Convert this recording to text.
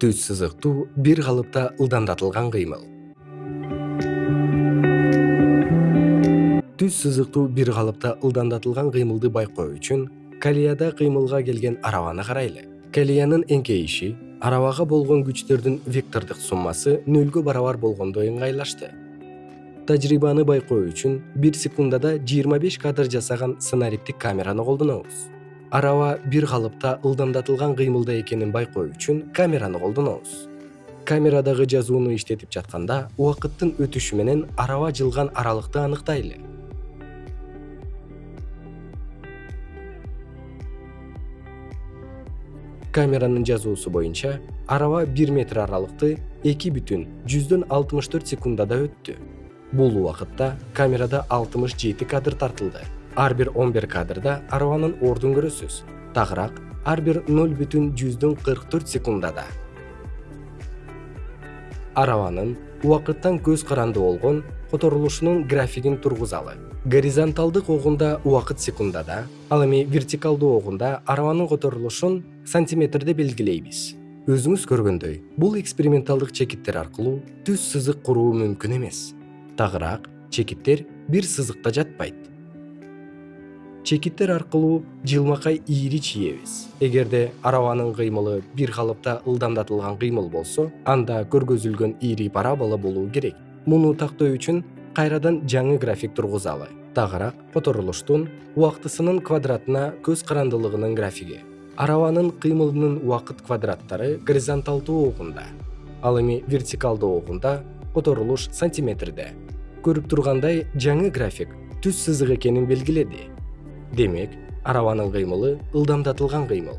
түз сызыктуу бир калыпта ылдамдатылган кыймыл. Түз сызыктуу бир калыпта ылдамдатылган кыймылды байкоо үчүн колеяда кыймылга келген арабаны карайлы. Колеянын эңкейиши арабага болгон күчтөрдүн вектордук суммасы нөлгө барабар болгондой ыңгайлашты тажрыйбаны байкоо үчүн бир секундада жыйырма беш кадр жасаган сценариптик камераны колдонобуз араба бир калыпта ылдамдатылган кыймылда экенин байкоо үчүн камераны колдонобуз. Камерадагы жазууну иштетип жатканда убакыттын өтүшү менен араба жылган аралыкты аныктайлы. Камеранын жазуусу боюнча араба бир метр аралыкты эки бүтүн жүздөн алтымыш төрт секундада өттү. Бул убакытта камерада алтымыш жети кадр тартылды ар бир он бир кадрда арабанын ордун көрөсүз. Тагыраак ар бир ноль бүтүн жүздөн кырк төрт секундада. Арабанын убакыттан көз каранды болгон которулушунун графигин тургузалы. Горизонталдык огунда убакыт секундада ал эми вертикалдуу огунда арабанын которулушун сантиметрде белгилейбиз. Өзүңүз көргөндөй бул эксперименталдык чекиттер аркылуу түз сызык куруу мүмкүн эмес. Тагыраак чекиттер бир сызыкта жатпайт чекиттер аркылуу жылмакай ийри чийебиз эгерде арабанын кыймылы бир калыпта ылдамдатылган кыймыл болсо анда көргөзүлгөн ийри парабола болуу керек. Муну тактоо үчүн кайрадан жаңы график тургузалы. Тагыраак которулуштун убактысынын квадратына көз карандылыгынын графиги. Арабанын кыймылынын убакыт квадраттары горизонталдуу огунда ал эми вертикалдуу огунда которулуш сантиметрде. Көрүп тургандай жаңы график түз сызык экенин белгиледи демек арабанын кыймылы ылдамдатылган кыймыл